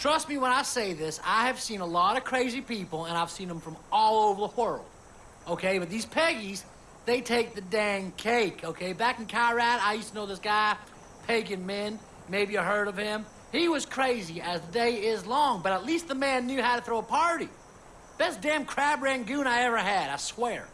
Trust me when I say this, I have seen a lot of crazy people, and I've seen them from all over the world. Okay, but these Peggies, they take the dang cake, okay? Back in Kyrat, I used to know this guy, Pagan Min. Maybe you heard of him. He was crazy as the day is long, but at least the man knew how to throw a party. Best damn crab rangoon I ever had, I swear.